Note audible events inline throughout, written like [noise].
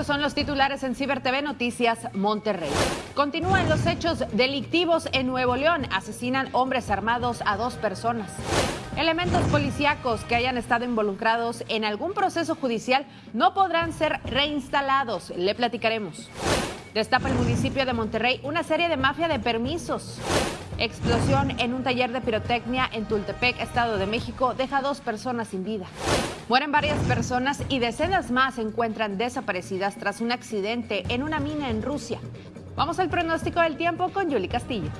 Estos son los titulares en Ciber TV Noticias Monterrey. Continúan los hechos delictivos en Nuevo León. Asesinan hombres armados a dos personas. Elementos policíacos que hayan estado involucrados en algún proceso judicial no podrán ser reinstalados. Le platicaremos. Destapa el municipio de Monterrey una serie de mafia de permisos. Explosión en un taller de pirotecnia en Tultepec, Estado de México, deja dos personas sin vida. Mueren varias personas y decenas más se encuentran desaparecidas tras un accidente en una mina en Rusia. Vamos al pronóstico del tiempo con Yuli Castillo.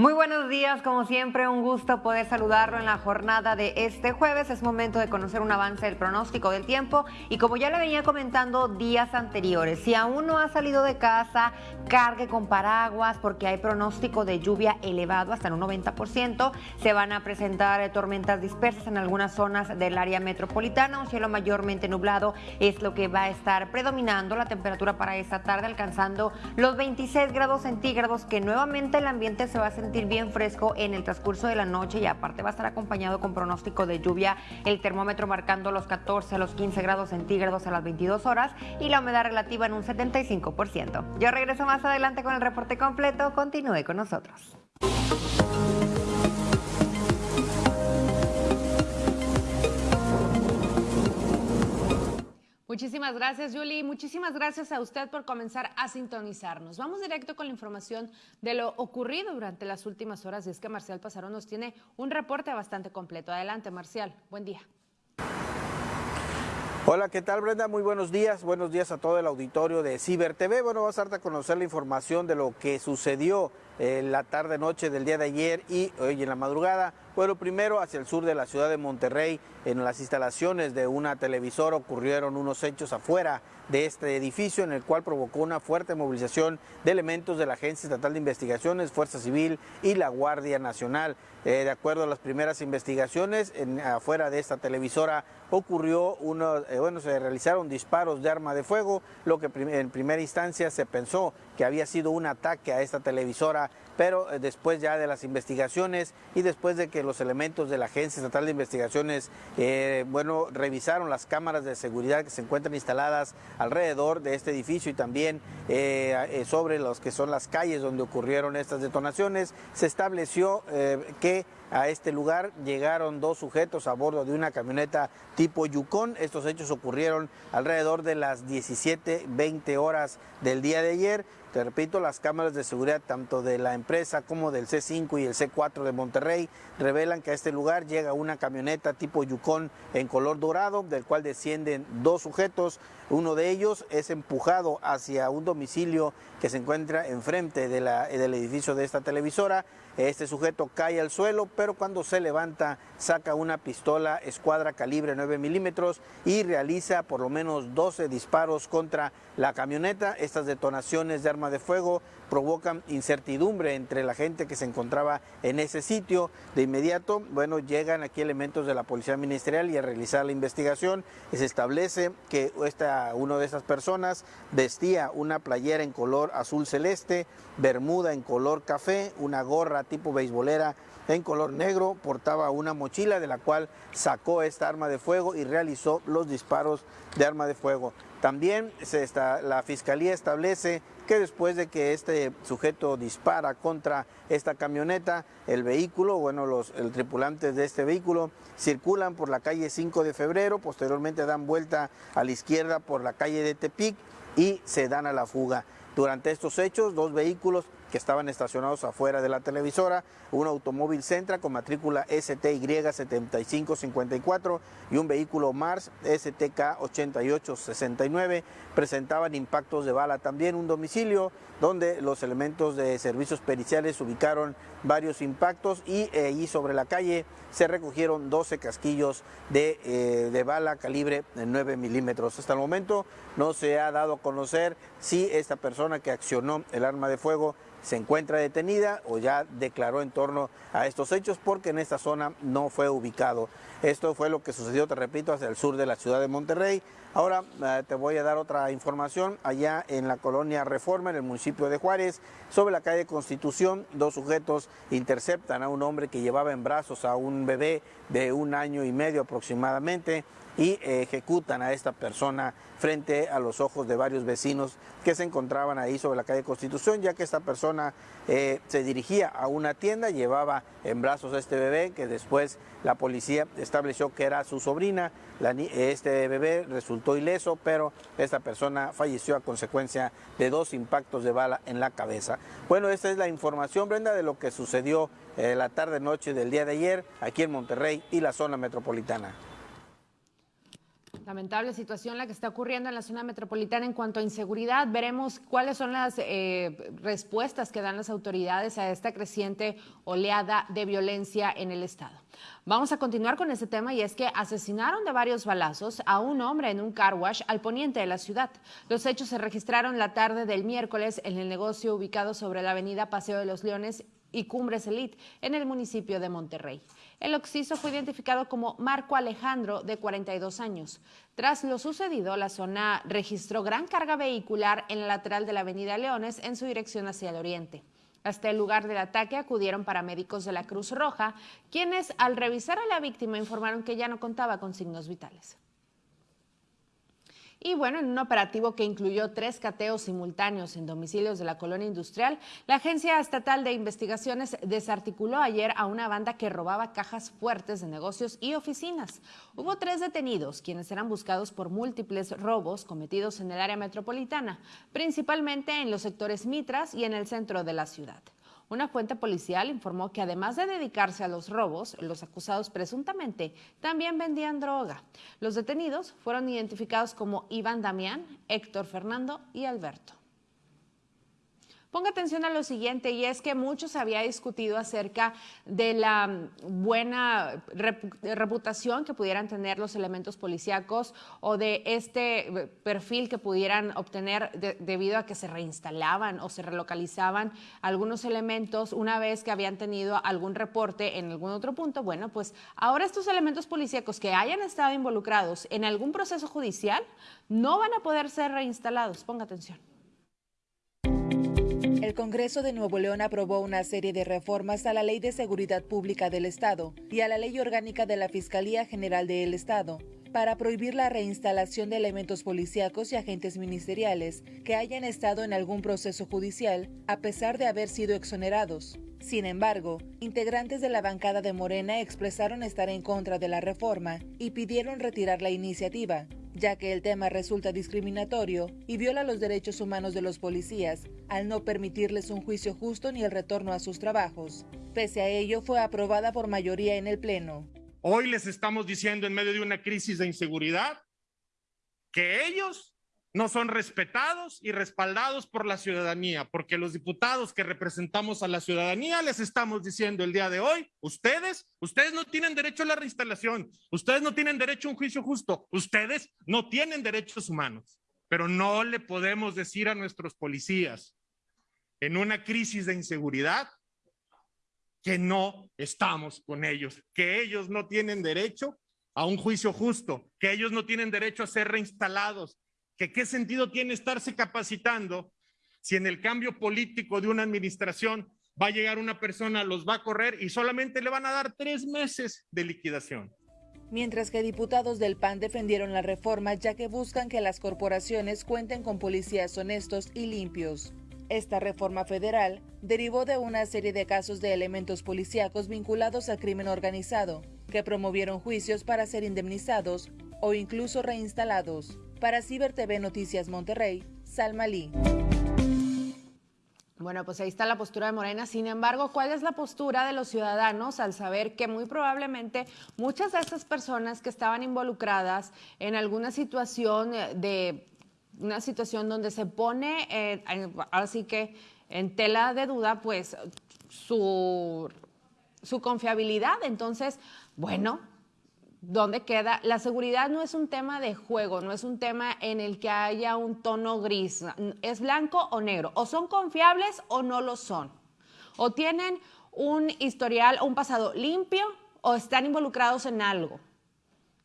Muy buenos días, como siempre, un gusto poder saludarlo en la jornada de este jueves. Es momento de conocer un avance del pronóstico del tiempo y como ya le venía comentando días anteriores, si aún no ha salido de casa, cargue con paraguas porque hay pronóstico de lluvia elevado hasta en un 90%. Se van a presentar tormentas dispersas en algunas zonas del área metropolitana. Un cielo mayormente nublado es lo que va a estar predominando la temperatura para esta tarde, alcanzando los 26 grados centígrados, que nuevamente el ambiente se va a sentir bien fresco en el transcurso de la noche y aparte va a estar acompañado con pronóstico de lluvia, el termómetro marcando los 14 a los 15 grados centígrados a las 22 horas y la humedad relativa en un 75%. Yo regreso más adelante con el reporte completo, continúe con nosotros. Muchísimas gracias, Julie. Muchísimas gracias a usted por comenzar a sintonizarnos. Vamos directo con la información de lo ocurrido durante las últimas horas. Y es que Marcial Pasarón nos tiene un reporte bastante completo. Adelante, Marcial. Buen día. Hola, ¿qué tal Brenda? Muy buenos días. Buenos días a todo el auditorio de Ciber TV. Bueno, vas a darte a conocer la información de lo que sucedió en la tarde-noche del día de ayer y hoy en la madrugada. Bueno, primero hacia el sur de la ciudad de Monterrey, en las instalaciones de una televisora ocurrieron unos hechos afuera de este edificio en el cual provocó una fuerte movilización de elementos de la Agencia Estatal de Investigaciones, Fuerza Civil y la Guardia Nacional. Eh, de acuerdo a las primeras investigaciones, en, afuera de esta televisora ocurrió eh, bueno, se realizaron disparos de arma de fuego, lo que en primera instancia se pensó que había sido un ataque a esta televisora pero eh, después ya de las investigaciones y después de que los elementos de la Agencia Estatal de Investigaciones, eh, bueno, revisaron las cámaras de seguridad que se encuentran instaladas alrededor de este edificio y también eh, sobre los que son las calles donde ocurrieron estas detonaciones, se estableció que a este lugar llegaron dos sujetos a bordo de una camioneta tipo Yukon. Estos hechos ocurrieron alrededor de las 17.20 horas del día de ayer. Te repito, las cámaras de seguridad tanto de la empresa como del C5 y el C4 de Monterrey revelan que a este lugar llega una camioneta tipo Yukon en color dorado, del cual descienden dos sujetos. Uno de ellos es empujado hacia un domicilio que se encuentra enfrente del edificio de esta televisora. Este sujeto cae al suelo, pero cuando se levanta saca una pistola escuadra calibre 9 milímetros y realiza por lo menos 12 disparos contra la camioneta. Estas detonaciones de arma de fuego provocan incertidumbre entre la gente que se encontraba en ese sitio. De inmediato, bueno, llegan aquí elementos de la Policía Ministerial y a realizar la investigación se establece que esta, uno de esas personas vestía una playera en color azul celeste, bermuda en color café, una gorra tipo beisbolera en color negro, portaba una mochila de la cual sacó esta arma de fuego y realizó los disparos de arma de fuego. También la Fiscalía establece que después de que este sujeto dispara contra esta camioneta, el vehículo, bueno, los tripulantes de este vehículo circulan por la calle 5 de febrero, posteriormente dan vuelta a la izquierda por la calle de Tepic y se dan a la fuga. Durante estos hechos, dos vehículos que estaban estacionados afuera de la televisora, un automóvil Centra con matrícula STY 7554 y un vehículo Mars STK 8869 presentaban impactos de bala. También un domicilio donde los elementos de servicios periciales ubicaron varios impactos y allí sobre la calle se recogieron 12 casquillos de, eh, de bala calibre 9 milímetros. Hasta el momento no se ha dado a conocer si esta persona que accionó el arma de fuego se encuentra detenida o ya declaró en torno a estos hechos porque en esta zona no fue ubicado. Esto fue lo que sucedió, te repito, hacia el sur de la ciudad de Monterrey. Ahora eh, te voy a dar otra información allá en la colonia Reforma, en el municipio de Juárez, sobre la calle Constitución, dos sujetos interceptan a un hombre que llevaba en brazos a un bebé de un año y medio aproximadamente y ejecutan a esta persona frente a los ojos de varios vecinos que se encontraban ahí sobre la calle Constitución, ya que esta persona eh, se dirigía a una tienda, llevaba en brazos a este bebé, que después la policía estableció que era su sobrina. este bebé resultó ileso, pero esta persona falleció a consecuencia de dos impactos de bala en la cabeza. Bueno, esta es la información, Brenda, de lo que sucedió eh, la tarde-noche del día de ayer aquí en Monterrey y la zona metropolitana. Lamentable situación la que está ocurriendo en la zona metropolitana en cuanto a inseguridad. Veremos cuáles son las eh, respuestas que dan las autoridades a esta creciente oleada de violencia en el Estado. Vamos a continuar con este tema y es que asesinaron de varios balazos a un hombre en un car wash al poniente de la ciudad. Los hechos se registraron la tarde del miércoles en el negocio ubicado sobre la avenida Paseo de los Leones y Cumbres Elite en el municipio de Monterrey. El occiso fue identificado como Marco Alejandro, de 42 años. Tras lo sucedido, la zona registró gran carga vehicular en el lateral de la avenida Leones en su dirección hacia el oriente. Hasta el lugar del ataque acudieron paramédicos de la Cruz Roja, quienes al revisar a la víctima informaron que ya no contaba con signos vitales. Y bueno, en un operativo que incluyó tres cateos simultáneos en domicilios de la colonia industrial, la Agencia Estatal de Investigaciones desarticuló ayer a una banda que robaba cajas fuertes de negocios y oficinas. Hubo tres detenidos, quienes eran buscados por múltiples robos cometidos en el área metropolitana, principalmente en los sectores Mitras y en el centro de la ciudad. Una fuente policial informó que además de dedicarse a los robos, los acusados presuntamente también vendían droga. Los detenidos fueron identificados como Iván Damián, Héctor Fernando y Alberto. Ponga atención a lo siguiente, y es que mucho se había discutido acerca de la mm, buena reputación que pudieran tener los elementos policíacos o de este eh, perfil que pudieran obtener debido a que se reinstalaban o se relocalizaban algunos elementos una vez que habían tenido algún reporte en algún otro punto. Bueno, pues ahora estos elementos policíacos que hayan estado involucrados en algún proceso judicial no van a poder ser reinstalados. Ponga atención. El Congreso de Nuevo León aprobó una serie de reformas a la Ley de Seguridad Pública del Estado y a la Ley Orgánica de la Fiscalía General del Estado para prohibir la reinstalación de elementos policíacos y agentes ministeriales que hayan estado en algún proceso judicial a pesar de haber sido exonerados. Sin embargo, integrantes de la bancada de Morena expresaron estar en contra de la reforma y pidieron retirar la iniciativa, ya que el tema resulta discriminatorio y viola los derechos humanos de los policías al no permitirles un juicio justo ni el retorno a sus trabajos. Pese a ello, fue aprobada por mayoría en el Pleno. Hoy les estamos diciendo en medio de una crisis de inseguridad que ellos no son respetados y respaldados por la ciudadanía, porque los diputados que representamos a la ciudadanía les estamos diciendo el día de hoy, ustedes, ustedes no tienen derecho a la reinstalación, ustedes no tienen derecho a un juicio justo, ustedes no tienen derechos humanos, pero no le podemos decir a nuestros policías en una crisis de inseguridad que no estamos con ellos, que ellos no tienen derecho a un juicio justo, que ellos no tienen derecho a ser reinstalados, que qué sentido tiene estarse capacitando si en el cambio político de una administración va a llegar una persona, los va a correr y solamente le van a dar tres meses de liquidación. Mientras que diputados del PAN defendieron la reforma ya que buscan que las corporaciones cuenten con policías honestos y limpios. Esta reforma federal derivó de una serie de casos de elementos policíacos vinculados al crimen organizado, que promovieron juicios para ser indemnizados o incluso reinstalados. Para Ciber TV Noticias Monterrey, Salma Lee. Bueno, pues ahí está la postura de Morena. Sin embargo, ¿cuál es la postura de los ciudadanos al saber que muy probablemente muchas de estas personas que estaban involucradas en alguna situación de una situación donde se pone, eh, así que en tela de duda, pues su, su confiabilidad? Entonces, bueno, ¿Dónde queda? La seguridad no es un tema de juego, no es un tema en el que haya un tono gris, es blanco o negro, o son confiables o no lo son, o tienen un historial o un pasado limpio o están involucrados en algo.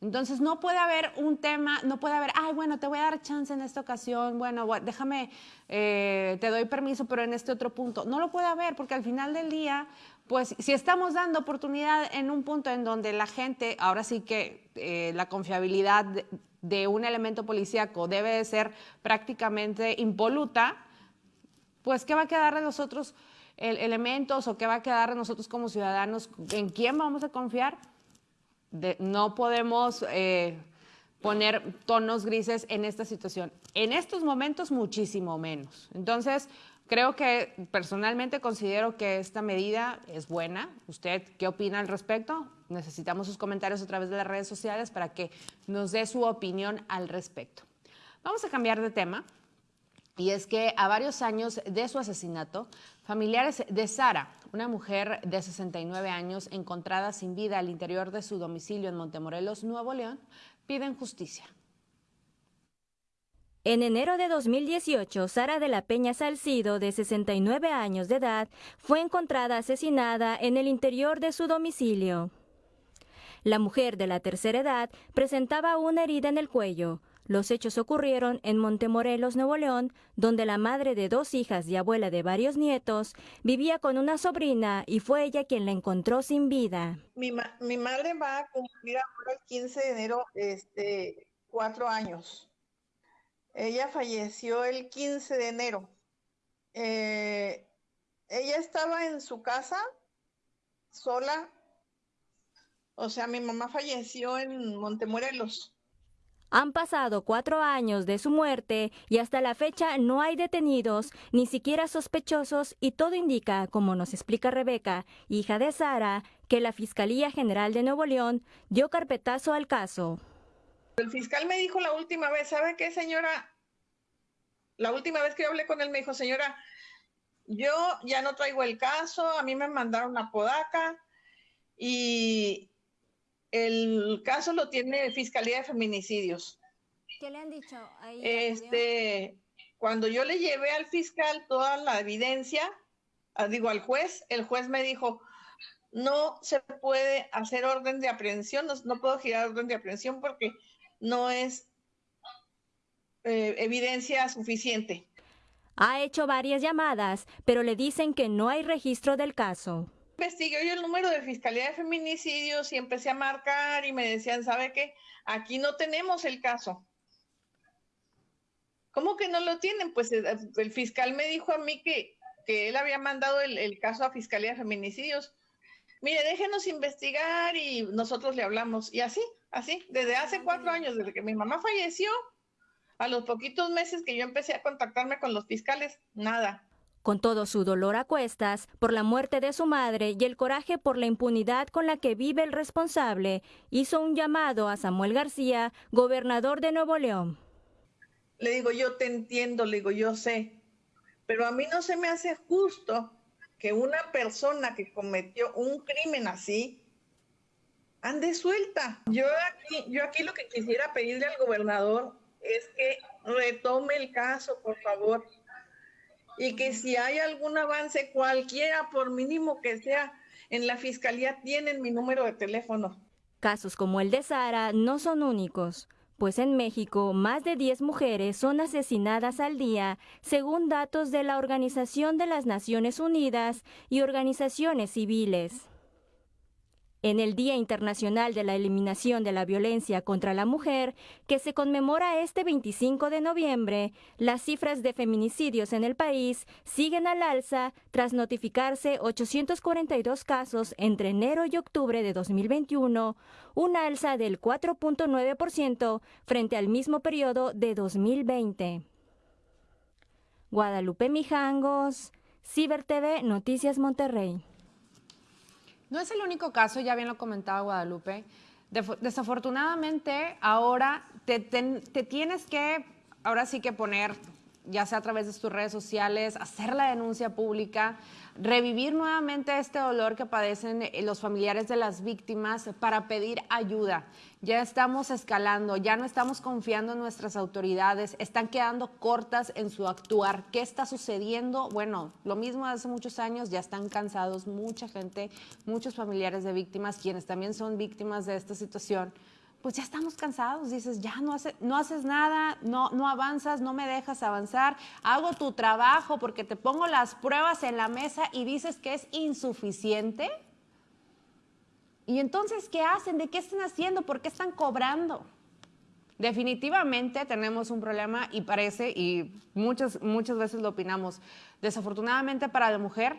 Entonces no puede haber un tema, no puede haber, ay, bueno, te voy a dar chance en esta ocasión, bueno, déjame, eh, te doy permiso, pero en este otro punto. No lo puede haber porque al final del día, pues si estamos dando oportunidad en un punto en donde la gente, ahora sí que eh, la confiabilidad de, un elemento policíaco debe de ser prácticamente impoluta, pues ¿qué va a quedar de nosotros elementos o qué va a quedar de nosotros como ciudadanos? ¿En quién vamos a confiar? no podemos eh, poner tonos grises en esta situación. En estos momentos muchísimo menos. Entonces, creo que personalmente considero que esta medida es buena. ¿Usted qué opina al respecto? Necesitamos sus comentarios a través de las redes sociales para que nos dé su opinión al respecto. Vamos a cambiar de tema. Y es que a varios años de su asesinato, familiares de Sara, una mujer de 69 años encontrada sin vida al interior de su domicilio en Montemorelos, Nuevo León, piden justicia. En enero de 2018, Sara de la Peña Salcido, de 69 años de edad, fue encontrada asesinada en el interior de su domicilio. La mujer de la tercera edad presentaba una herida en el cuello, los hechos ocurrieron en Montemorelos, Nuevo León, donde la madre de dos hijas y abuela de varios nietos vivía con una sobrina y fue ella quien la encontró sin vida. Mi, madre va a cumplir ahora el 15 de enero este, cuatro años. Ella falleció el 15 de enero. Eh, ella estaba en su casa sola. O sea, mi mamá falleció en Montemorelos. Han pasado cuatro años de su muerte y hasta la fecha no hay detenidos, ni siquiera sospechosos, y todo indica, como nos explica Rebeca, hija de Sara, que la Fiscalía General de Nuevo León dio carpetazo al caso. El fiscal me dijo la última vez, ¿sabe qué, señora? La última vez que yo hablé con él me dijo, señora, yo ya no traigo el caso, a mí me mandaron a Podaca y el caso lo tiene Fiscalía de Feminicidios. ¿Qué le han dicho ahí? Este, cuando yo le llevé al fiscal toda la evidencia, ah, digo al juez, el juez me dijo, no se puede hacer orden de aprehensión, no, puedo girar orden de aprehensión porque no es eh, evidencia suficiente. Ha hecho varias llamadas, pero le dicen que no hay registro del caso investigué yo el número de Fiscalía de Feminicidios y empecé a marcar y me decían, ¿sabe qué? Aquí no tenemos el caso. ¿Cómo que no lo tienen? Pues eh, el, fiscal me dijo a mí que, que él había mandado el, el, caso a Fiscalía de Feminicidios. Mire, déjenos investigar y nosotros le hablamos. Y así, así, desde hace cuatro años, desde que mi mamá falleció, a los poquitos meses que yo empecé a contactarme con los fiscales, nada. Con todo su dolor a cuestas por la muerte de su madre y el coraje por la impunidad con la que vive el responsable, hizo un llamado a Samuel García, gobernador de Nuevo León. Le digo, yo te entiendo, le digo, yo sé, pero a mí no se me hace justo que una persona que cometió un crimen así ande suelta. Yo aquí, yo aquí lo que quisiera pedirle al gobernador es que retome el caso, por favor y que si hay algún avance, cualquiera, por mínimo que sea, en la fiscalía tienen mi número de teléfono. Casos como el de Sara no son únicos, pues en México más de 10 mujeres son asesinadas al día, según datos de la Organización de las Naciones Unidas y organizaciones civiles. En el Día Internacional de la Eliminación de la Violencia contra la Mujer, que se conmemora este 25 de noviembre, las cifras de feminicidios en el país siguen al alza tras notificarse 842 casos entre enero y octubre de 2021, una alza del 4.9% frente al mismo periodo de 2020. Guadalupe Mijangos, Ciber TV, Noticias Monterrey. No es el único caso, ya bien lo comentaba Guadalupe. desafortunadamente, ahora te, te tienes que, ahora sí que poner, ya sea a través de tus redes sociales, hacer la denuncia pública revivir nuevamente este dolor que padecen eh, los familiares de las víctimas para pedir ayuda. Ya estamos escalando, ya no estamos confiando en nuestras autoridades, están quedando cortas en su actuar. ¿Qué está sucediendo? Bueno, lo mismo hace muchos años, ya están cansados mucha gente, muchos familiares de víctimas, quienes también son víctimas de esta situación pues ya estamos cansados, dices, ya no, no haces nada, no, no avanzas, no me dejas avanzar, hago tu trabajo porque te pongo las pruebas en la mesa y dices que es insuficiente. Y entonces, ¿qué hacen? ¿De qué están haciendo? ¿Por qué están cobrando? Definitivamente tenemos un problema y parece, y muchas, muchas veces lo opinamos, desafortunadamente para la mujer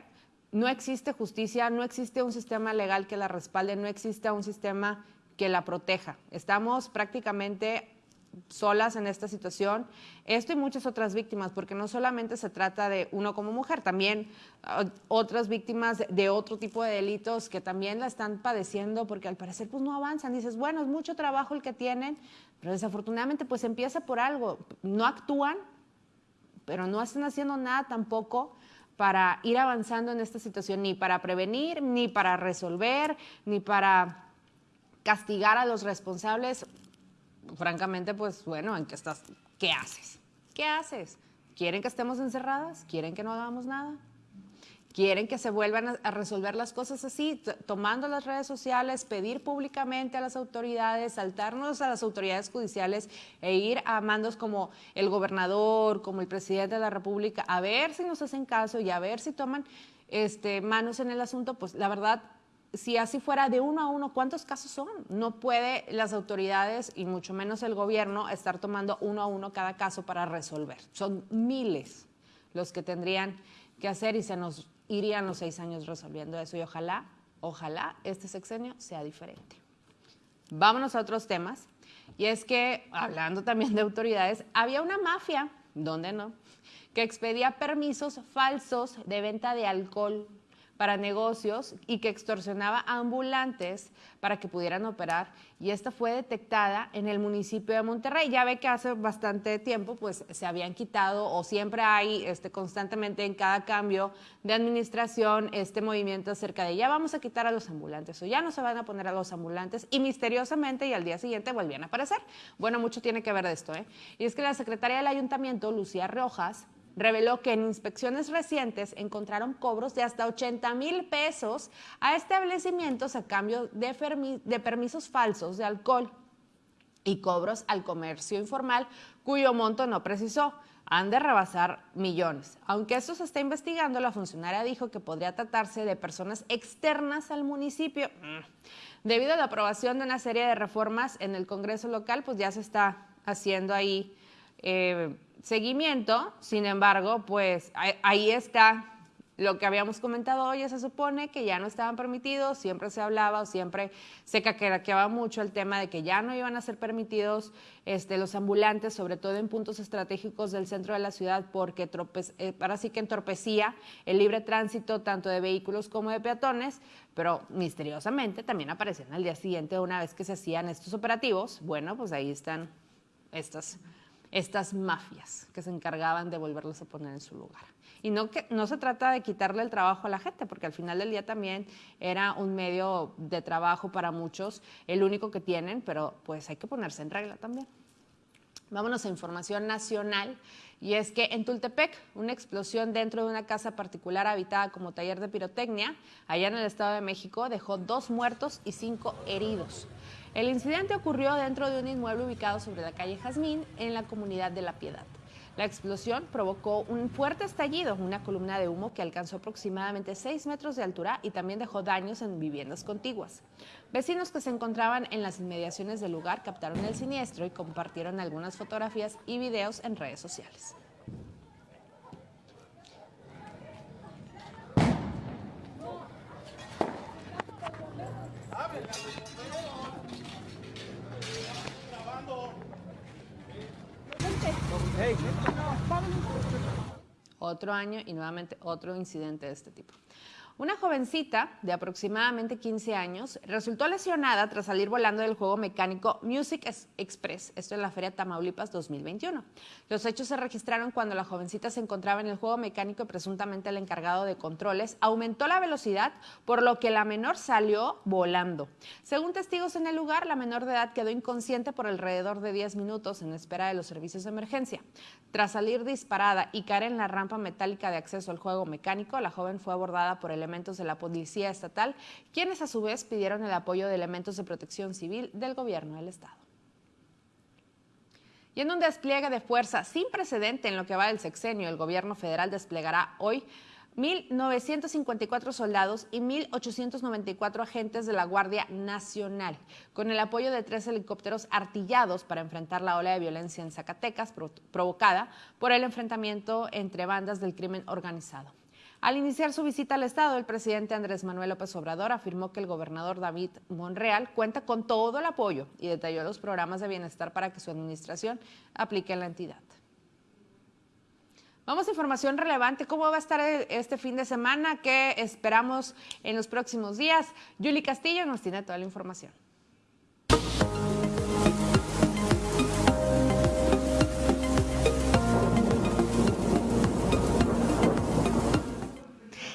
no existe justicia, no existe un sistema legal que la respalde, no existe un sistema que la proteja. Estamos prácticamente solas en esta situación, esto y muchas otras víctimas, porque no solamente se trata de uno como mujer, también uh, otras víctimas de otro tipo de delitos que también la están padeciendo, porque al parecer pues no avanzan. Dices, bueno, es mucho trabajo el que tienen, pero desafortunadamente pues empieza por algo. No actúan, pero no están haciendo nada tampoco para ir avanzando en esta situación, ni para prevenir, ni para resolver, ni para castigar a los responsables, francamente, pues bueno, ¿en qué estás? ¿Qué haces? ¿Qué haces? ¿Quieren que estemos encerradas? ¿Quieren que no hagamos nada? quieren que se vuelvan a, resolver las cosas así, tomando las redes sociales, pedir públicamente a las autoridades, saltarnos a las autoridades judiciales e ir a mandos como el gobernador, como el presidente de la República, a ver si nos hacen caso y a ver si toman este, manos en el asunto, pues la verdad si así fuera de uno a uno, ¿cuántos casos son? No puede las autoridades y mucho menos el gobierno estar tomando uno a uno cada caso para resolver. Son miles los que tendrían que hacer y se nos irían los seis años resolviendo eso y ojalá, ojalá este sexenio sea diferente. Vámonos a otros temas. Y es que, hablando también de autoridades, había una mafia, ¿dónde no?, que expedía permisos falsos de venta de alcohol para negocios y que extorsionaba a ambulantes para que pudieran operar y esta fue detectada en el municipio de Monterrey. Ya ve que hace bastante tiempo pues se habían quitado o siempre hay este, constantemente en cada cambio de administración este movimiento acerca de ya vamos a quitar a los ambulantes o ya no se van a poner a los ambulantes y misteriosamente y al día siguiente volvían a aparecer. Bueno, mucho tiene que ver de esto. ¿eh? Y es que la secretaria del ayuntamiento, Lucía Rojas, reveló que en inspecciones recientes encontraron cobros de hasta 80 mil pesos a establecimientos a cambio de, permisos falsos de alcohol y cobros al comercio informal cuyo monto no precisó. Han de rebasar millones. Aunque esto se está investigando, la funcionaria dijo que podría tratarse de personas externas al municipio. Debido a la aprobación de una serie de reformas en el Congreso local, pues ya se está haciendo ahí eh, seguimiento, sin embargo, pues ahí está lo que habíamos comentado hoy, se supone que ya no estaban permitidos, siempre se hablaba o siempre se caqueraqueaba mucho el tema de que ya no iban a ser permitidos este, los ambulantes, sobre todo en puntos estratégicos del centro de la ciudad, porque eh, ahora sí que entorpecía el libre tránsito tanto de vehículos como de peatones, pero misteriosamente también aparecían al día siguiente una vez que se hacían estos operativos. Bueno, pues ahí están estas estas mafias que se encargaban de volverlos a poner en su lugar. Y no, que, no se trata de quitarle el trabajo a la gente, porque al final del día también era un medio de trabajo para muchos, el único que tienen, pero pues hay que ponerse en regla también. Vámonos a información nacional. Y es que en Tultepec, una explosión dentro de una casa particular habitada como taller de pirotecnia, allá en el Estado de México, dejó dos muertos y cinco heridos. El incidente ocurrió dentro de un inmueble ubicado sobre la calle Jazmín en la comunidad de La Piedad. La explosión provocó un fuerte estallido, una columna de humo que alcanzó aproximadamente 6 metros de altura y también dejó daños en viviendas contiguas. Vecinos que se encontraban en las inmediaciones del lugar captaron el siniestro y compartieron algunas fotografías y videos en redes sociales. Otro año y nuevamente otro incidente de este tipo. Una jovencita de aproximadamente 15 años resultó lesionada tras salir volando del juego mecánico Music Express, esto en la Feria Tamaulipas 2021. Los hechos se registraron cuando la jovencita se encontraba en el juego mecánico y presuntamente el encargado de controles aumentó la velocidad, por lo que la menor salió volando. Según testigos en el lugar, la menor de edad quedó inconsciente por alrededor de 10 minutos en espera de los servicios de emergencia. Tras salir disparada y caer en la rampa metálica de acceso al juego mecánico, la joven fue abordada por el elementos de la Policía Estatal, quienes a su vez pidieron el apoyo de elementos de protección civil del gobierno del Estado. Y en un despliegue de fuerza sin precedente en lo que va del sexenio, el gobierno federal desplegará hoy 1.954 soldados y 1.894 agentes de la Guardia Nacional, con el apoyo de tres helicópteros artillados para enfrentar la ola de violencia en Zacatecas provocada por el enfrentamiento entre bandas del crimen organizado. Al iniciar su visita al Estado, el presidente Andrés Manuel López Obrador afirmó que el gobernador David Monreal cuenta con todo el apoyo y detalló los programas de bienestar para que su administración aplique en la entidad. Vamos a información relevante. ¿Cómo va a estar este fin de semana? ¿Qué esperamos en los próximos días? Yuli Castillo nos tiene toda la información.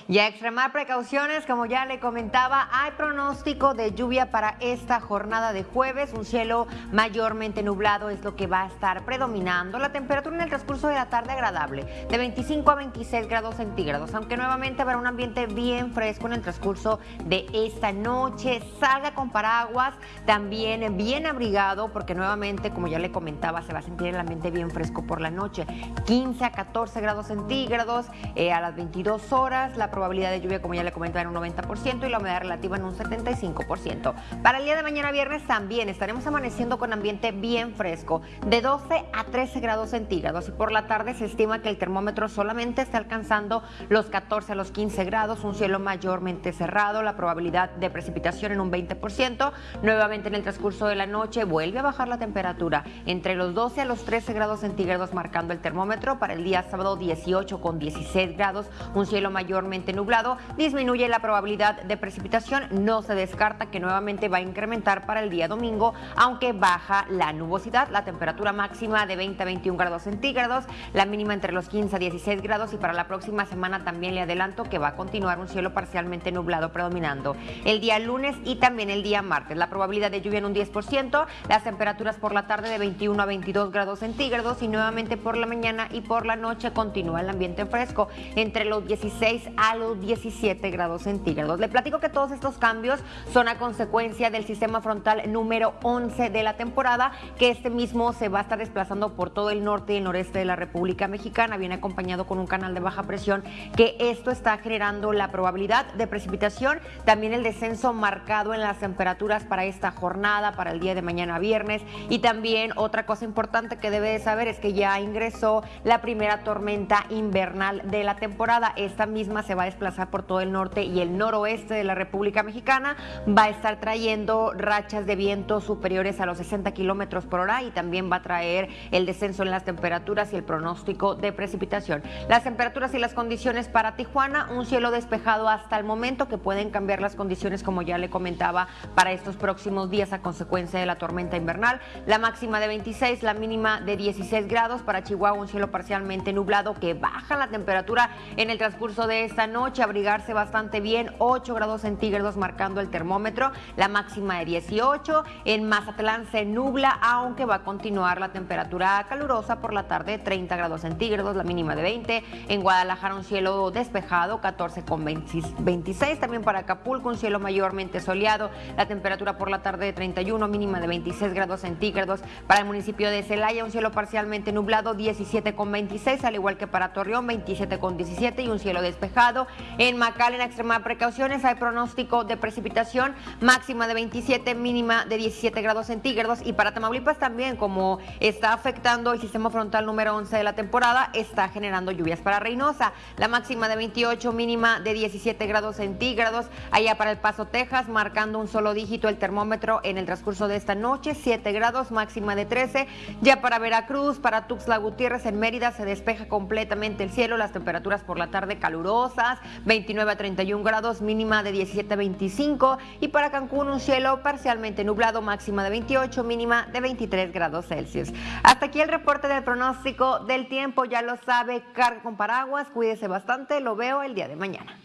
Y a extremar precauciones, como ya le comentaba, hay pronóstico de lluvia para esta jornada de jueves. Un cielo mayormente nublado es lo que va a estar predominando. La temperatura en el transcurso de la tarde agradable, de 25 a 26 grados centígrados, aunque nuevamente habrá un ambiente bien fresco en el transcurso de esta noche. Salga con paraguas, también bien abrigado, porque nuevamente, como ya le comentaba, se va a sentir el ambiente bien fresco por la noche. 15 a 14 grados centígrados eh, a las 22 horas. La probabilidad de lluvia, como ya le comentaba, en un 90% y la humedad relativa en un 75%. Para el día de mañana viernes también estaremos amaneciendo con ambiente bien fresco, de 12 a 13 grados centígrados y por la tarde se estima que el termómetro solamente está alcanzando los 14 a los 15 grados, un cielo mayormente cerrado, la probabilidad de precipitación en un 20%. Nuevamente en el transcurso de la noche vuelve a bajar la temperatura entre los 12 a los 13 grados centígrados marcando el termómetro para el día sábado 18 con 16 grados, un cielo mayormente nublado, disminuye la probabilidad de precipitación. No se descarta que nuevamente va a incrementar para el día domingo, aunque baja la nubosidad. La temperatura máxima de 20 a 21 grados centígrados, la mínima entre los 15 a 16 grados y para la próxima semana también le adelanto que va a continuar un cielo parcialmente nublado predominando el día lunes y también el día martes. La probabilidad de lluvia en un 10%, las temperaturas por la tarde de 21 a 22 grados centígrados y nuevamente por la mañana y por la noche continúa el ambiente fresco entre los 16 a los 17 grados centígrados. Le platico que todos estos cambios son a consecuencia del sistema frontal número 11 de la temporada, que este mismo se va a estar desplazando por todo el norte y el noreste de la República Mexicana, viene acompañado con un canal de baja presión, que esto está generando la probabilidad de precipitación, también el descenso marcado en las temperaturas para esta jornada, para el día de mañana viernes, y también otra cosa importante que debe de saber es que ya ingresó la primera tormenta invernal de la temporada. Esta misma se va a desplazar por todo el norte y el noroeste de la República Mexicana. Va a estar trayendo rachas de viento superiores a los 60 kilómetros por hora y también va a traer el descenso en las temperaturas y el pronóstico de precipitación. Las temperaturas y las condiciones para Tijuana, un cielo despejado hasta el momento que pueden cambiar las condiciones, como ya le comentaba, para estos próximos días a consecuencia de la tormenta invernal. La máxima de 26, la mínima de 16 grados. Para Chihuahua, un cielo parcialmente nublado que baja la temperatura en el transcurso de esta noche, abrigarse bastante bien, 8 grados centígrados marcando el termómetro, la máxima de 18. En Mazatlán se nubla, aunque va a continuar la temperatura calurosa por la tarde, 30 grados centígrados, la mínima de 20. En Guadalajara un cielo despejado, 14 con 26. También para Acapulco un cielo mayormente soleado, la temperatura por la tarde de 31, mínima de 26 grados centígrados. Para el municipio de Celaya un cielo parcialmente nublado, 17 con 26, al igual que para Torreón, 27 con 17 y un cielo despejado. En Macal, en extrema precauciones, hay pronóstico de precipitación máxima de 27, mínima de 17 grados centígrados. Y para Tamaulipas también, como está afectando el sistema frontal número 11 de la temporada, está generando lluvias para Reynosa. La máxima de 28, mínima de 17 grados centígrados. Allá para El Paso, Texas, marcando un solo dígito el termómetro en el transcurso de esta noche, 7 grados, máxima de 13. Ya para Veracruz, para Tuxtla Gutiérrez, en Mérida, se despeja completamente el cielo. Las temperaturas por la tarde calurosas, 29 a 31 grados, mínima de 17 a 25. Y para Cancún un cielo parcialmente nublado, máxima de 28, mínima de 23 grados Celsius. Hasta aquí el reporte del pronóstico del tiempo, ya lo sabe, carga con paraguas, cuídese bastante, lo veo el día de mañana.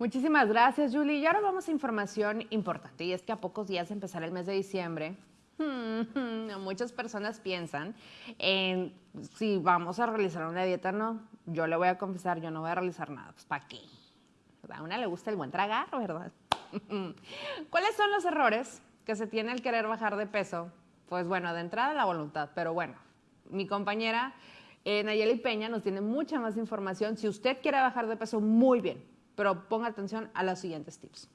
Muchísimas gracias, Julie. Y ahora vamos a información importante, y es que a pocos días de empezar el mes de diciembre, [laughs] Muchas personas piensan en si vamos a realizar una dieta, no. Yo le voy a confesar, yo no voy a realizar nada. Pues, ¿para qué? A una le gusta el buen tragar, ¿verdad? [laughs] ¿Cuáles son los errores que se tiene al querer bajar de peso? Pues bueno, de entrada la voluntad, pero bueno, mi compañera eh, Nayeli Peña nos tiene mucha más información. Si usted quiere bajar de peso, muy bien, pero ponga atención a los siguientes tips.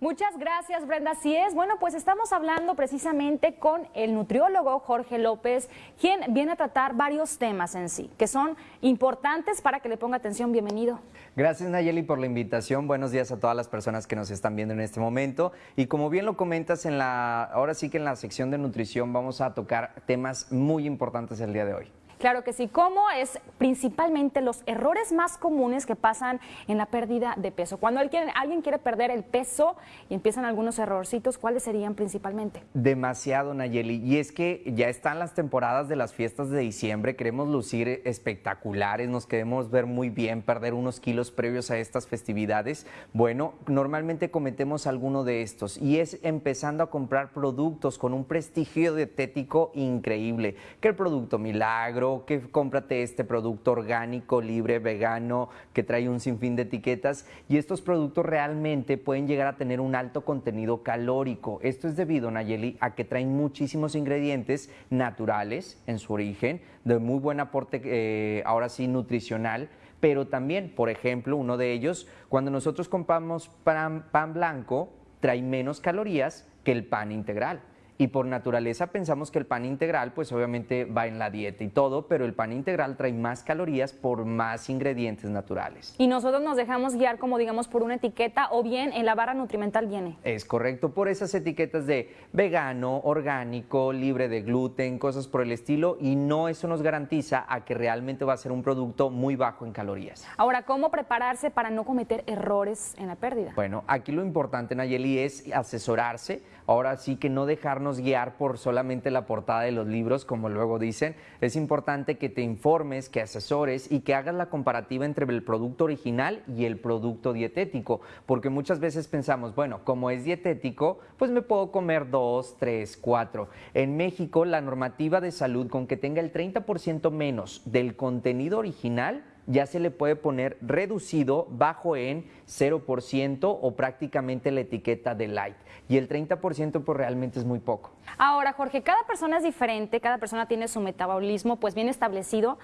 Muchas gracias, Brenda. Así es. Bueno, pues estamos hablando precisamente con el nutriólogo Jorge López, quien viene a tratar varios temas en sí, que son importantes para que le ponga atención. Bienvenido. Gracias, Nayeli, por la invitación. Buenos días a todas las personas que nos están viendo en este momento. Y como bien lo comentas, en la, ahora sí que en la sección de nutrición vamos a tocar temas muy importantes el día de hoy. Claro que sí. ¿Cómo es principalmente los errores más comunes que pasan en la pérdida de peso? Cuando alguien, quiere perder el peso y empiezan algunos errorcitos, ¿cuáles serían principalmente? Demasiado, Nayeli. Y es que ya están las temporadas de las fiestas de diciembre, queremos lucir espectaculares, nos queremos ver muy bien, perder unos kilos previos a estas festividades. Bueno, normalmente cometemos alguno de estos y es empezando a comprar productos con un prestigio dietético increíble, que el producto milagro, que cómprate este producto orgánico, libre, vegano, que trae un sinfín de etiquetas. Y estos productos realmente pueden llegar a tener un alto contenido calórico. Esto es debido, Nayeli, a que traen muchísimos ingredientes naturales en su origen, de muy buen aporte, eh, ahora sí, nutricional pero también, por ejemplo, uno de ellos, cuando nosotros compramos pan, pan, blanco, trae menos calorías que el pan integral y por naturaleza pensamos que el pan integral pues obviamente va en la dieta y todo, pero el pan integral trae más calorías por más ingredientes naturales. Y nosotros nos dejamos guiar como digamos por una etiqueta o bien en la barra nutrimental viene. Es correcto, por esas etiquetas de vegano, orgánico, libre de gluten, cosas por el estilo y no eso nos garantiza a que realmente va a ser un producto muy bajo en calorías. Ahora, ¿cómo prepararse para no cometer errores en la pérdida? Bueno, aquí lo importante Nayeli es asesorarse, ahora sí que no dejarnos guiar por solamente la portada de los libros, como luego dicen. Es importante que te informes, que asesores y que hagas la comparativa entre el producto original y el producto dietético, porque muchas veces pensamos, bueno, como es dietético, pues me puedo comer dos, tres, cuatro. En México, la normativa de salud con que tenga el 30% menos del contenido original, ya se le puede poner reducido bajo en 0% o prácticamente la etiqueta de light. Y el 30% pues realmente es muy poco. Ahora, Jorge, cada persona es diferente, cada persona tiene su metabolismo pues bien establecido,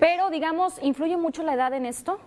pero digamos, ¿influye mucho la edad en esto?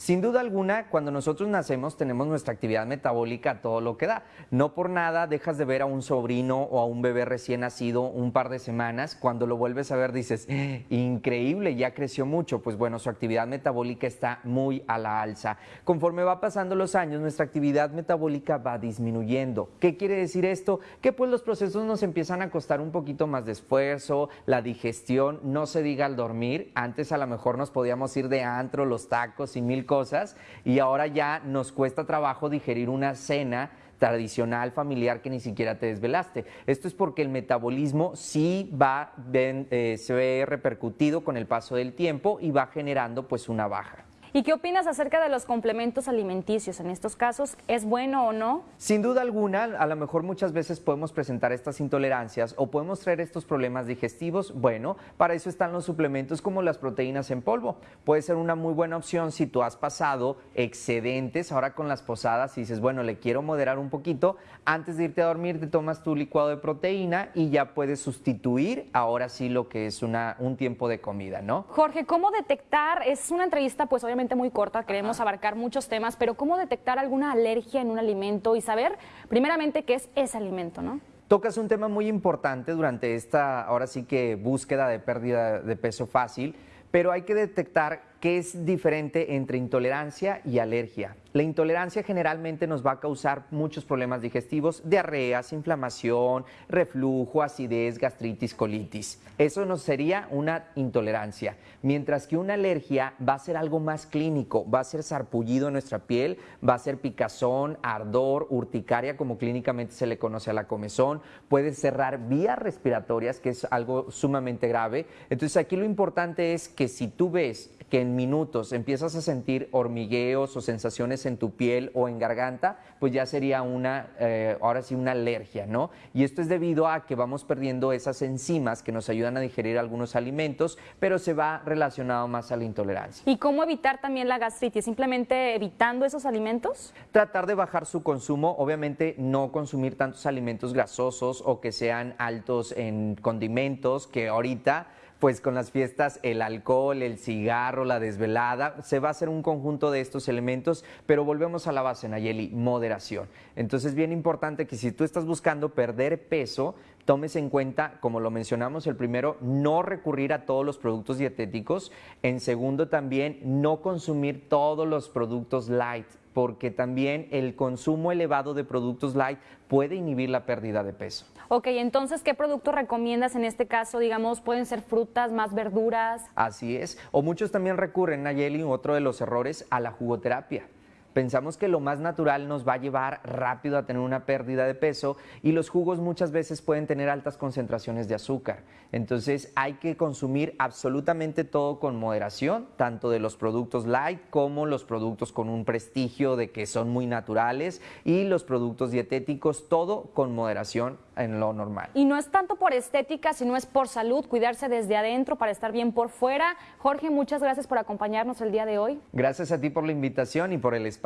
Sin duda alguna, cuando nosotros nacemos tenemos nuestra actividad metabólica todo lo que da. No por nada dejas de ver a un sobrino o a un bebé recién nacido un par de semanas. Cuando lo vuelves a ver dices, ¡Eh! increíble, ya creció mucho. Pues bueno, su actividad metabólica está muy a la alza. Conforme va pasando los años, nuestra actividad metabólica va disminuyendo. ¿Qué quiere decir esto? Que pues los procesos nos empiezan a costar un poquito más de esfuerzo, la digestión, no se diga al dormir. Antes a lo mejor nos podíamos ir de antro, los tacos y mil cosas y ahora ya nos cuesta trabajo digerir una cena tradicional familiar que ni siquiera te desvelaste. Esto es porque el metabolismo sí va, eh, se ve repercutido con el paso del tiempo y va generando pues una baja. ¿Y qué opinas acerca de los complementos alimenticios en estos casos? ¿Es bueno o no? Sin duda alguna, a lo mejor muchas veces podemos presentar estas intolerancias o podemos traer estos problemas digestivos. Bueno, para eso están los suplementos como las proteínas en polvo. Puede ser una muy buena opción si tú has pasado excedentes ahora con las posadas y dices, bueno, le quiero moderar un poquito. Antes de irte a dormir te tomas tu licuado de proteína y ya puedes sustituir ahora sí lo que es una, un tiempo de comida, ¿no? Jorge, ¿cómo detectar? Es una entrevista pues obviamente muy corta, queremos abarcar muchos temas, pero ¿cómo detectar alguna alergia en un alimento y saber primeramente qué es ese alimento, ¿no? Tocas un tema muy importante durante esta, ahora sí que búsqueda de pérdida de peso fácil, pero hay que detectar qué es diferente entre intolerancia y alergia. La intolerancia generalmente nos va a causar muchos problemas digestivos, diarreas, inflamación, reflujo, acidez, gastritis, colitis. Eso nos sería una intolerancia. Mientras que una alergia va a ser algo más clínico, va a ser sarpullido en nuestra piel, va a ser picazón, ardor, urticaria, como clínicamente se le conoce a la comezón, puede cerrar vías respiratorias, que es algo sumamente grave. Entonces aquí lo importante es que si tú ves que en en minutos empiezas a sentir hormigueos o sensaciones en tu piel o en garganta, pues ya sería una, eh, ahora sí, una alergia, ¿no? Y esto es debido a que vamos perdiendo esas enzimas que nos ayudan a digerir algunos alimentos, pero se va relacionado más a la intolerancia. ¿Y cómo evitar también la gastritis? ¿Simplemente evitando esos alimentos? Tratar de bajar su consumo, obviamente no consumir tantos alimentos grasosos o que sean altos en condimentos, que ahorita pues con las fiestas el alcohol, el cigarro, la desvelada, se va a hacer un conjunto de estos elementos, pero volvemos a la base, Nayeli, moderación. Entonces, bien importante que si tú estás buscando perder peso, tomes en cuenta, como lo mencionamos, el primero, no recurrir a todos los productos dietéticos. En segundo, también no consumir todos los productos light porque también el consumo elevado de productos light puede inhibir la pérdida de peso. Ok, entonces, ¿qué productos recomiendas en este caso? Digamos, pueden ser frutas, más verduras. Así es. O muchos también recurren, Nayeli, otro de los errores, a la jugoterapia. Pensamos que lo más natural nos va a llevar rápido a tener una pérdida de peso y los jugos muchas veces pueden tener altas concentraciones de azúcar. Entonces hay que consumir absolutamente todo con moderación, tanto de los productos light como los productos con un prestigio de que son muy naturales y los productos dietéticos, todo con moderación en lo normal. Y no es tanto por estética, sino es por salud, cuidarse desde adentro para estar bien por fuera. Jorge, muchas gracias por acompañarnos el día de hoy. Gracias a ti por la invitación y por el espacio.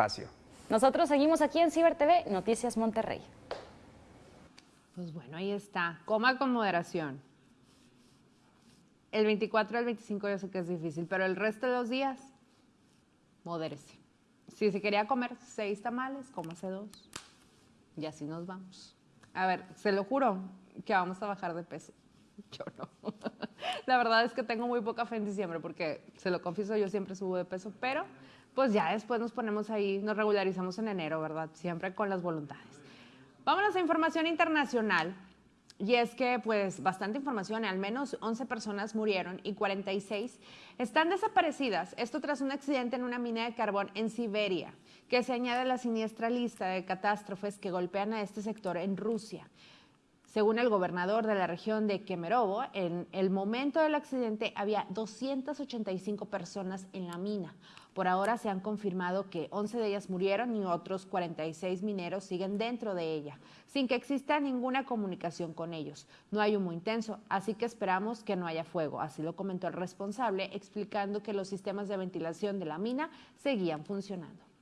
Nosotros seguimos aquí en Ciber TV, Noticias Monterrey. Pues bueno, ahí está. Coma con moderación. El 24 al 25 yo sé que es difícil, pero el resto de los días, modérese. Si se quería comer seis tamales, cómase dos. Y así nos vamos. A ver, se lo juro que vamos a bajar de peso. [laughs] Yo no. [laughs] La verdad es que tengo muy poca fe en diciembre porque, se lo confieso, yo siempre subo de peso, pero pues ya después nos ponemos ahí, nos regularizamos en enero, ¿verdad? Siempre con las voluntades. Vámonos a información internacional. Y es que, pues, bastante información, al menos 11 personas murieron y 46 están desaparecidas. Esto tras un accidente en una mina de carbón en Siberia, que se añade a la siniestra lista de catástrofes que golpean a este sector en Rusia. Según el gobernador de la región de Kemerovo, en el momento del accidente había 285 personas en la mina. Por ahora se han confirmado que 11 de ellas murieron y otros 46 mineros siguen dentro de ella, sin que exista ninguna comunicación con ellos. No hay humo intenso, así que esperamos que no haya fuego. Así lo comentó el responsable, explicando que los sistemas de ventilación de la mina seguían funcionando.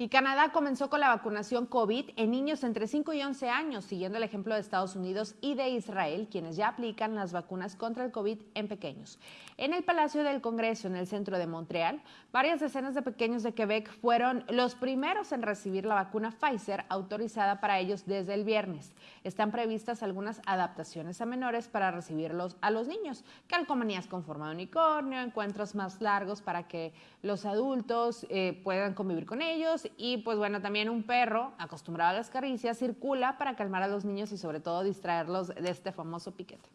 Y Canadá comenzó con la vacunación COVID en niños entre 5 y 11 años, siguiendo el ejemplo de Estados Unidos y de Israel, quienes ya aplican las vacunas contra el COVID en pequeños. En el Palacio del Congreso, en el centro de Montreal, varias decenas de pequeños de Quebec fueron los primeros en recibir la vacuna Pfizer autorizada para ellos desde el viernes. Están previstas algunas adaptaciones a menores para recibirlos a los niños, calcomanías con forma de unicornio, encuentros más largos para que los adultos eh, puedan convivir con ellos y pues bueno, también un perro acostumbrado a las caricias circula para calmar a los niños y sobre todo distraerlos de este famoso piquete.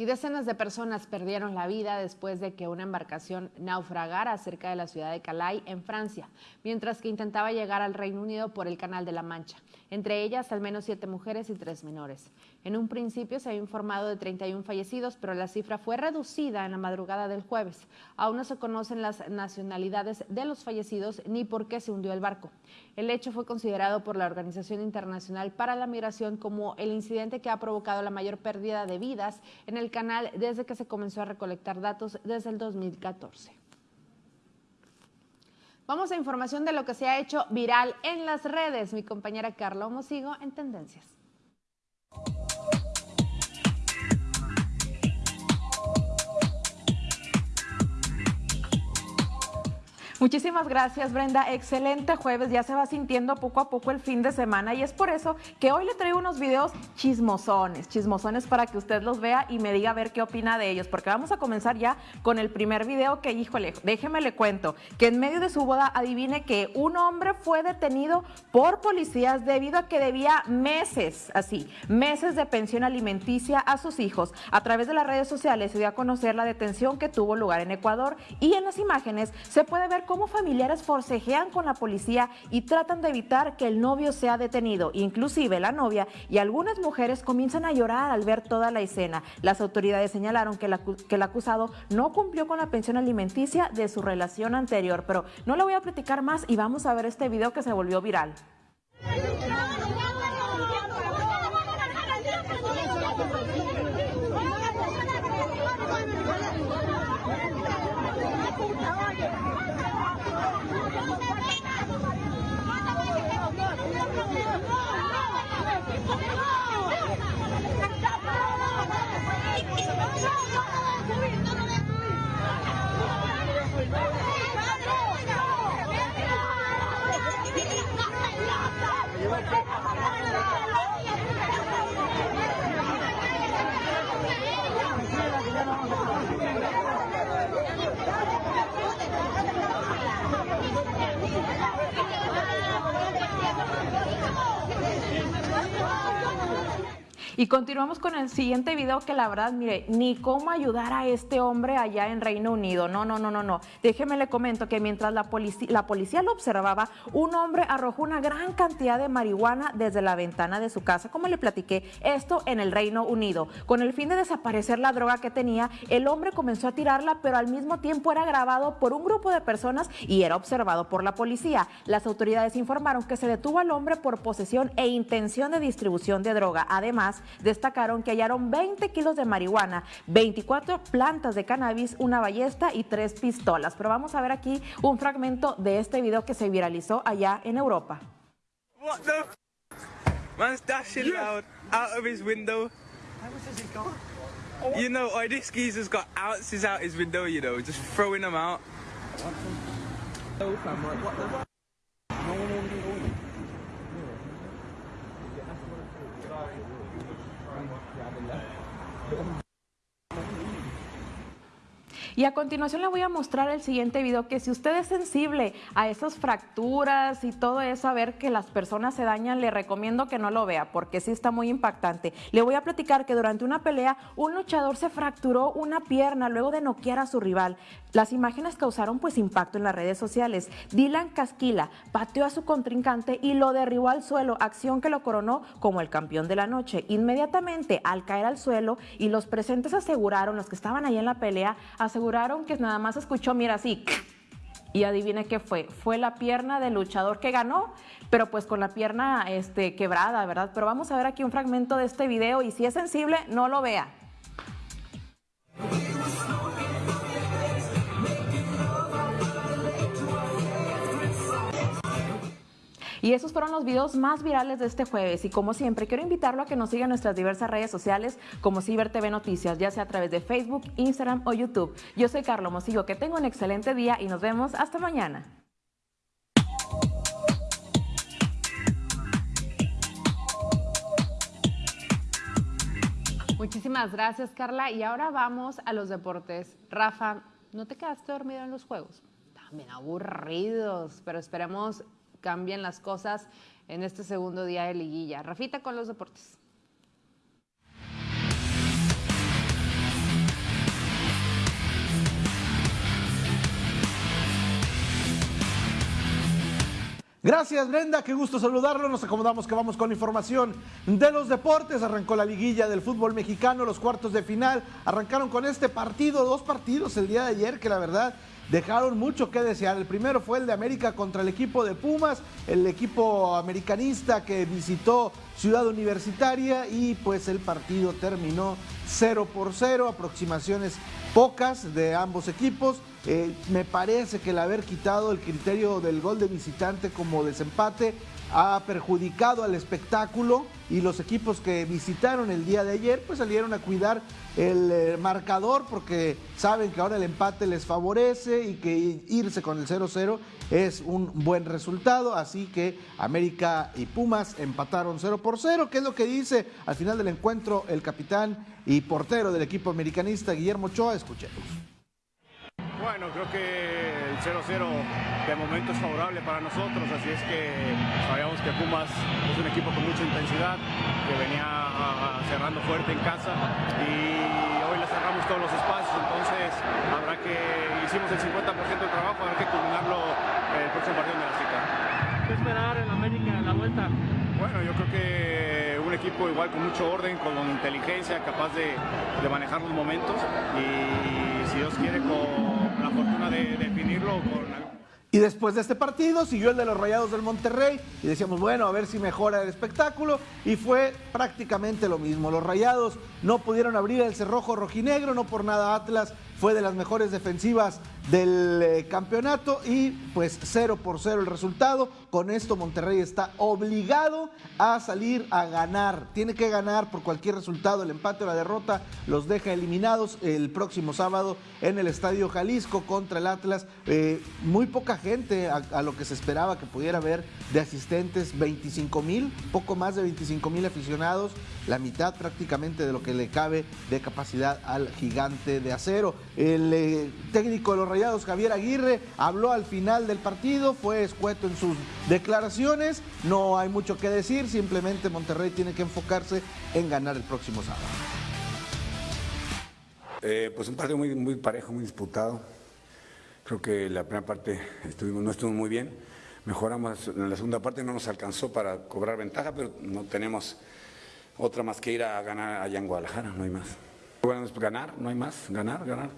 Y decenas de personas perdieron la vida después de que una embarcación naufragara cerca de la ciudad de Calais, en Francia, mientras que intentaba llegar al Reino Unido por el Canal de la Mancha. Entre ellas, al menos siete mujeres y tres menores. En un principio se había informado de 31 fallecidos, pero la cifra fue reducida en la madrugada del jueves. Aún no se conocen las nacionalidades de los fallecidos ni por qué se hundió el barco. El hecho fue considerado por la Organización Internacional para la Migración como el incidente que ha provocado la mayor pérdida de vidas en el canal desde que se comenzó a recolectar datos desde el 2014. Vamos a información de lo que se ha hecho viral en las redes. Mi compañera Carla Mosigo en Tendencias. Woo! Muchísimas gracias, Brenda. Excelente jueves. Ya se va sintiendo poco a poco el fin de semana y es por eso que hoy le traigo unos videos chismosones, chismosones para que usted los vea y me diga a ver qué opina de ellos, porque vamos a comenzar ya con el primer video que, híjole, déjeme le cuento, que en medio de su boda adivine que un hombre fue detenido por policías debido a que debía meses, así, meses de pensión alimenticia a sus hijos. A través de las redes sociales se dio a conocer la detención que tuvo lugar en Ecuador y en las imágenes se puede ver cómo familiares forcejean con la policía y tratan de evitar que el novio sea detenido. Inclusive la novia y algunas mujeres comienzan a llorar al ver toda la escena. Las autoridades señalaron que, el acusado no cumplió con la pensión alimenticia de su relación anterior. Pero no le voy a platicar más y vamos a ver este video que se volvió viral. Y continuamos con el siguiente video que la verdad, mire, ni cómo ayudar a este hombre allá en Reino Unido. No, no, no, no, no. Déjeme le comento que mientras la, policía, la policía lo observaba, un hombre arrojó una gran cantidad de marihuana desde la ventana de su casa. Como le platiqué, esto en el Reino Unido. Con el fin de desaparecer la droga que tenía, el hombre comenzó a tirarla, pero al mismo tiempo era grabado por un grupo de personas y era observado por la policía. Las autoridades informaron que se detuvo al hombre por posesión e intención de distribución de droga. Además, destacaron que hallaron 20 kilos de marihuana, 24 plantas de cannabis, una ballesta y tres pistolas. Pero vamos a ver aquí un fragmento de este video que se viralizó allá en Europa. What the Man's dashing out, out of his window. You know, oh, this geezer's got ounces out his window, you know, just throwing them out. Gracias. Y a continuación le voy a mostrar el siguiente video que si usted es sensible a esas fracturas y todo eso, a ver que las personas se dañan, le recomiendo que no lo vea porque sí está muy impactante. Le voy a platicar que durante una pelea un luchador se fracturó una pierna luego de noquear a su rival. Las imágenes causaron pues impacto en las redes sociales. Dylan Casquila pateó a su contrincante y lo derribó al suelo, acción que lo coronó como el campeón de la noche. Inmediatamente al caer al suelo y los presentes aseguraron, los que estaban ahí en la pelea, aseguraron que nada más escuchó, mira, así. [laughs] Y adivine qué fue. Fue la pierna del luchador que ganó, pero pues con la pierna este, quebrada, ¿verdad? Pero vamos a ver aquí un fragmento de este video y si es sensible, no lo vea. Y esos fueron los videos más virales de este jueves. Y como siempre, quiero invitarlo a que nos siga en nuestras diversas redes sociales como Ciber TV Noticias, ya sea a través de Facebook, Instagram o YouTube. Yo soy Carlos Mosigo, que tenga un excelente día y nos vemos hasta mañana. Muchísimas gracias, Carla. Y ahora vamos a los deportes. Rafa, ¿no te quedaste dormido en los juegos? También aburridos, pero esperemos cambien las cosas en este segundo día de liguilla. Rafita con los deportes. Gracias Brenda, qué gusto saludarlo. Nos acomodamos que vamos con información de los deportes. Arrancó la liguilla del fútbol mexicano, los cuartos de final. Arrancaron con este partido, dos partidos el día de ayer que la verdad dejaron mucho que desear. El primero fue el de América contra el equipo de Pumas, el equipo americanista que visitó Ciudad Universitaria y pues el partido terminó 0 por 0, aproximaciones pocas de ambos equipos. Eh, me parece que el haber quitado el criterio del gol de visitante como desempate ha perjudicado al espectáculo y los equipos que visitaron el día de ayer pues salieron a cuidar el eh, marcador porque saben que ahora el empate les favorece y que irse con el 0-0 es un buen resultado, así que América y Pumas empataron 0 por 0, que es lo que dice al final del encuentro el capitán y portero del equipo americanista Guillermo Ochoa, escuchemos. Bueno, creo que el 0-0 de momento es favorable para nosotros, así es que sabíamos que Pumas es un equipo con mucha intensidad, que venía cerrando fuerte en casa y hoy les cerramos todos los espacios, entonces habrá que, hicimos el 50% del trabajo, habrá que culminarlo eh, el próximo partido de la cita. ¿Qué esperar en América en la vuelta? Bueno, yo creo que un equipo igual con mucho orden, con inteligencia, capaz de, de manejar los momentos y si Dios quiere con y después de este partido siguió el de los Rayados del Monterrey y decíamos, bueno, a ver si mejora el espectáculo y fue prácticamente lo mismo. Los Rayados no pudieron abrir el cerrojo rojinegro, no por nada Atlas fue de las mejores defensivas del eh, campeonato y pues 0 por 0 el resultado. Con esto Monterrey está obligado a salir a ganar. Tiene que ganar por cualquier resultado. El empate o la derrota los deja eliminados el próximo sábado en el Estadio Jalisco contra el Atlas. Eh, muy poca gente a, a, lo que se esperaba que pudiera haber de asistentes, 25 mil, poco más de 25 mil aficionados, la mitad prácticamente de lo que le cabe de capacidad al gigante de acero. El eh, técnico de los Rayados, Javier Aguirre, habló al final del partido, fue escueto en sus declaraciones, no hay mucho que decir, simplemente Monterrey tiene que enfocarse en ganar el próximo sábado. Eh, pues un partido muy, parejo, muy disputado. Creo que la primera parte estuvimos, no estuvo muy bien. Mejoramos en la segunda parte, no nos alcanzó para cobrar ventaja, pero no tenemos otra más que ir a ganar allá en Guadalajara, no hay más. Bueno, ganar, no hay más, ganar, ganar,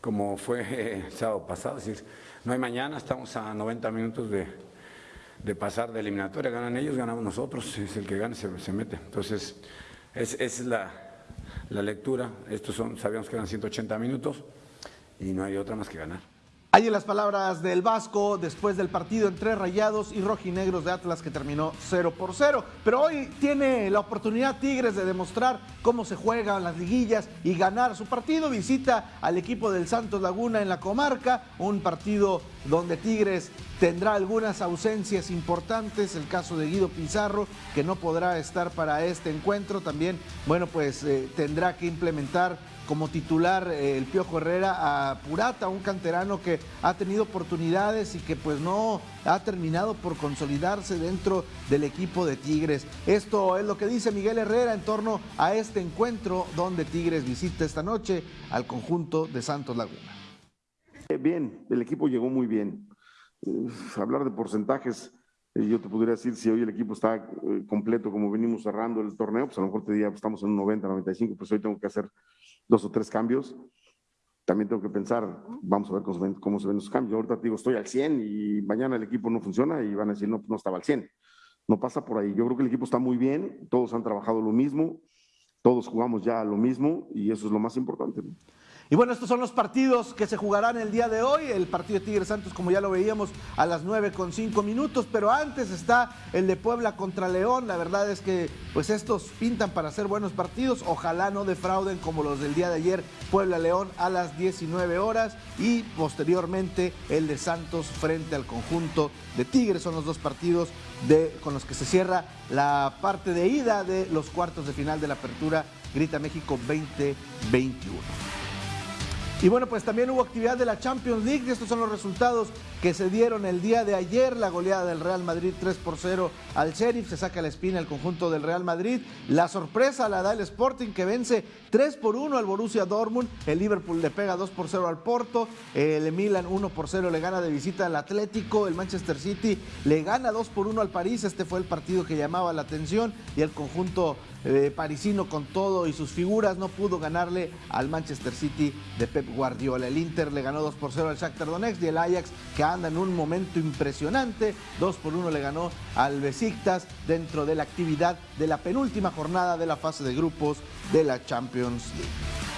como fue [laughs] el sábado pasado, es. Decir, no hay mañana, estamos a 90 minutos de, de pasar de eliminatoria, ganan ellos, ganamos nosotros, es el que gane se, se mete. Entonces, es, es la, la, lectura, estos son, sabíamos que eran 180 minutos y no hay otra más que ganar. Ahí en las palabras del Vasco después del partido entre Rayados y Rojinegros de Atlas que terminó 0 por 0. Pero hoy tiene la oportunidad Tigres de demostrar cómo se juegan las liguillas y ganar su partido. Visita al equipo del Santos Laguna en la comarca, un partido donde Tigres tendrá algunas ausencias importantes, el caso de Guido Pizarro, que no podrá estar para este encuentro, también, bueno, pues eh, tendrá que implementar como titular eh, el Piojo Herrera a Purata, un canterano que ha tenido oportunidades y que pues no ha terminado por consolidarse dentro del equipo de Tigres. Esto es lo que dice Miguel Herrera en torno a este encuentro donde Tigres visita esta noche al conjunto de Santos Laguna. Bien, el equipo llegó muy bien. Eh, hablar de porcentajes, eh, yo te podría decir si hoy el equipo está eh, completo como venimos cerrando el torneo, pues a lo mejor te diría, pues estamos en un 90, 95, pues hoy tengo que hacer dos o tres cambios. También tengo que pensar, vamos a ver cómo se ven, cómo los cambios. Ahorita te digo, estoy al 100 y mañana el equipo no funciona y van a decir, no, no estaba al 100. No pasa por ahí. Yo creo que el equipo está muy bien, todos han trabajado lo mismo, todos jugamos ya lo mismo y eso es lo más importante. Y bueno, estos son los partidos que se jugarán el día de hoy. El partido de Tigres Santos, como ya lo veíamos, a las 9 con 5 minutos. Pero antes está el de Puebla contra León. La verdad es que pues estos pintan para ser buenos partidos. Ojalá no defrauden como los del día de ayer. Puebla-León a las 19 horas. Y posteriormente el de Santos frente al conjunto de Tigres. Son los dos partidos de, con los que se cierra la parte de ida de los cuartos de final de la apertura Grita México 2021. Y bueno, pues también hubo actividad de la Champions League. Estos son los resultados que se dieron el día de ayer. La goleada del Real Madrid 3 por 0 al Sheriff. Se saca la espina el conjunto del Real Madrid. La sorpresa la da el Sporting que vence 3 por 1 al Borussia Dortmund. El Liverpool le pega 2 por 0 al Porto. El Milan 1 por 0 le gana de visita al Atlético. El Manchester City le gana 2 por 1 al París. Este fue el partido que llamaba la atención. Y el conjunto eh, parisino con todo y sus figuras no pudo ganarle al Manchester City de Pep Guardiola. El Inter le ganó 2 por 0 al Shakhtar Donetsk y el Ajax que anda en un momento impresionante, 2 por 1 le ganó al Besiktas dentro de la actividad de la penúltima jornada de la fase de grupos de la Champions League.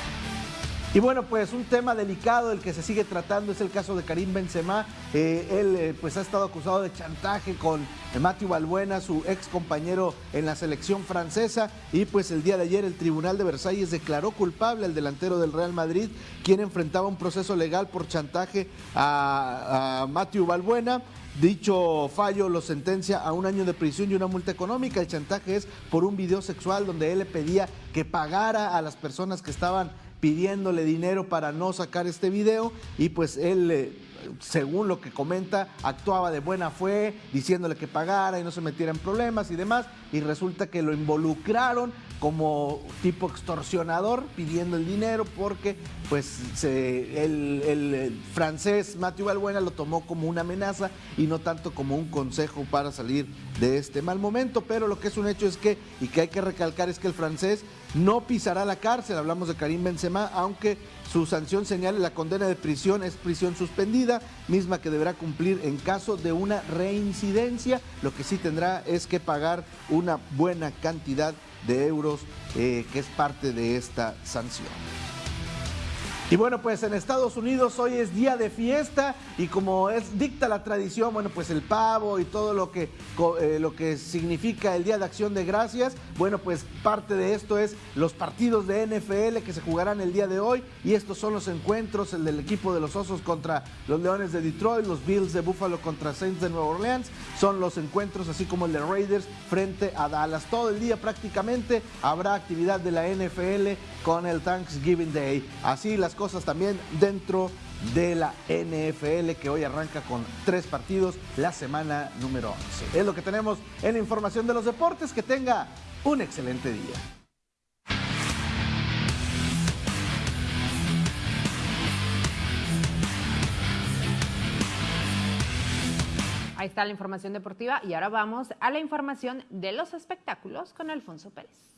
Y bueno, pues un tema delicado el que se sigue tratando es el caso de Karim Benzema. Eh, él eh, pues ha estado acusado de chantaje con Matthew Balbuena, su ex compañero en la selección francesa. Y pues el día de ayer el Tribunal de Versalles declaró culpable al delantero del Real Madrid, quien enfrentaba un proceso legal por chantaje a, a Matthew Balbuena. Dicho fallo lo sentencia a un año de prisión y una multa económica. El chantaje es por un video sexual donde él le pedía que pagara a las personas que estaban pidiéndole dinero para no sacar este video y pues él eh, según lo que comenta, actuaba de buena fe, diciéndole que pagara y no se metiera en problemas y demás, y resulta que lo involucraron como tipo extorsionador pidiendo el dinero porque pues se- el, el, eh, francés Matthew Balbuena lo tomó como una amenaza y no tanto como un consejo para salir de este mal momento, pero lo que es un hecho es que, y que hay que recalcar es que el francés no pisará la cárcel, hablamos de Karim Benzema, aunque su sanción señale la condena de prisión es prisión suspendida, misma que deberá cumplir en caso de una reincidencia. Lo que sí tendrá es que pagar una buena cantidad de euros, eh, que es parte de esta sanción. Y bueno, pues en Estados Unidos hoy es día de fiesta y como es dicta la tradición, bueno, pues el pavo y todo lo que, eh, lo que significa el Día de Acción de Gracias, bueno, pues parte de esto es los partidos de NFL que se jugarán el día de hoy y estos son los encuentros, el del equipo de los Osos contra los Leones de Detroit, los Bills de Buffalo contra Saints de Nueva Orleans, son los encuentros así como el de Raiders frente a Dallas. Todo el día prácticamente habrá actividad de la NFL con el Thanksgiving Day. Así las cosas también dentro de la NFL que hoy arranca con tres partidos la semana número 11. Es lo que tenemos en la información de los deportes. Que tenga un excelente día. Ahí está la información deportiva y ahora vamos a la información de los espectáculos con Alfonso Pérez.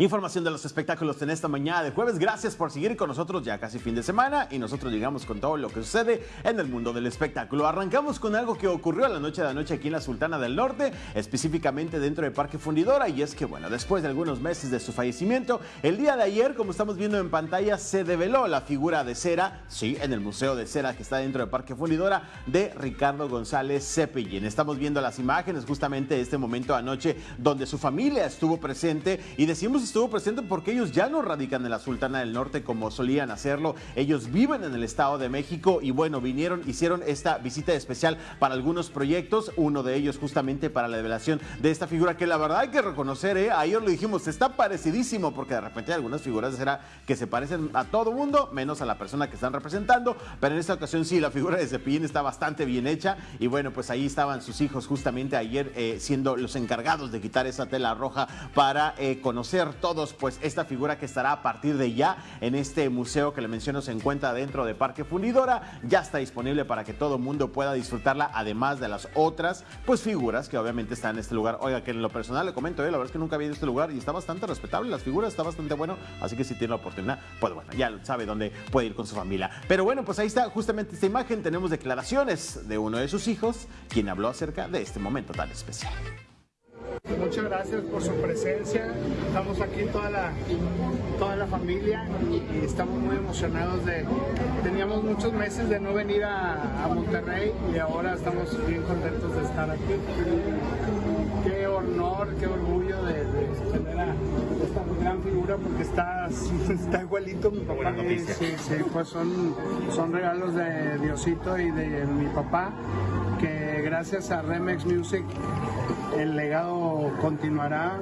Información de los espectáculos en esta mañana de jueves. Gracias por seguir con nosotros ya casi fin de semana y nosotros llegamos con todo lo que sucede en el mundo del espectáculo. Arrancamos con algo que ocurrió la noche de anoche aquí en la Sultana del Norte, específicamente dentro de Parque Fundidora y es que bueno, después de algunos meses de su fallecimiento, el día de ayer, como estamos viendo en pantalla, se develó la figura de cera, sí, en el Museo de Cera que está dentro de Parque Fundidora de Ricardo González Cepillín. Estamos viendo las imágenes justamente de este momento anoche donde su familia estuvo presente y decimos estuvo presente porque ellos ya no radican en la Sultana del Norte como solían hacerlo. Ellos viven en el Estado de México y bueno, vinieron, hicieron esta visita especial para algunos proyectos, uno de ellos justamente para la revelación de esta figura que la verdad hay que reconocer, ¿eh? ayer lo dijimos, está parecidísimo porque de repente hay algunas figuras cera que se parecen a todo mundo, menos a la persona que están representando, pero en esta ocasión sí, la figura de Cepillín está bastante bien hecha y bueno, pues ahí estaban sus hijos justamente ayer eh, siendo los encargados de quitar esa tela roja para eh, conocer todos pues esta figura que estará a partir de ya en este museo que le menciono se encuentra dentro de Parque Fundidora, ya está disponible para que todo mundo pueda disfrutarla, además de las otras pues figuras que obviamente están en este lugar. Oiga, que en lo personal le comento, eh, la verdad es que nunca había ido a este lugar y está bastante respetable, las figuras está bastante bueno, así que si tiene la oportunidad, pues bueno, ya sabe dónde puede ir con su familia. Pero bueno, pues ahí está justamente esta imagen, tenemos declaraciones de uno de sus hijos, quien habló acerca de este momento tan especial. Muchas gracias por su presencia. Estamos aquí toda la, toda la familia y estamos muy emocionados de... Teníamos muchos meses de no venir a, a Monterrey y ahora estamos bien contentos de estar aquí. Qué honor, qué orgullo de, de tener a esta gran figura porque está, [laughs] está igualito mi papá. Sí, sí, sí, pues son, son regalos de Diosito y de mi papá que gracias a Remex Music el legado continuará.